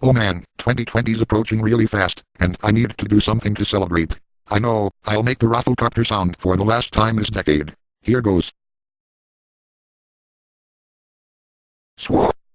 Oh man, 2020 is approaching really fast, and I need to do something to celebrate. I know, I'll make the rafflecopter sound for the last time this decade. Here goes. Swap.